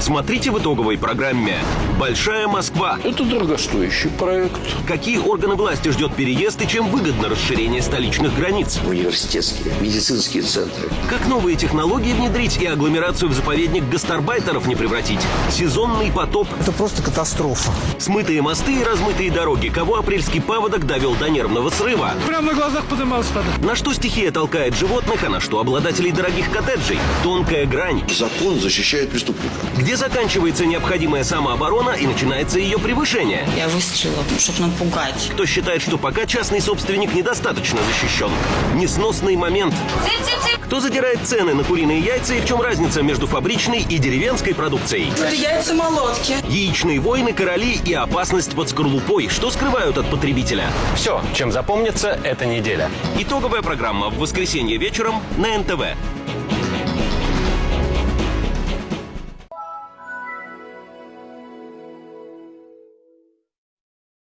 Смотрите в итоговой программе «Большая Москва». Это дорогостоящий проект. Какие органы власти ждет переезд и чем выгодно расширение столичных границ? Университетские, медицинские центры. Как новые технологии внедрить и агломерацию в заповедник гастарбайтеров не превратить? Сезонный потоп. Это просто катастрофа. Смытые мосты и размытые дороги. Кого апрельский паводок довел до нервного срыва? Прямо на глазах поднимался тогда. На что стихия толкает животных, а на что обладателей дорогих коттеджей? Тонкая грань. Закон защищает преступника. Где заканчивается необходимая самооборона и начинается ее превышение? Я выстрелила, чтобы напугать. Кто считает, что пока частный собственник недостаточно защищен? Несносный момент. Кто задирает цены на куриные яйца и в чем разница между фабричной и деревенской продукцией? Это яйца молотки. Яичные войны, короли и опасность под скорлупой. Что скрывают от потребителя? Все, чем запомнится эта неделя. Итоговая программа в воскресенье вечером на НТВ.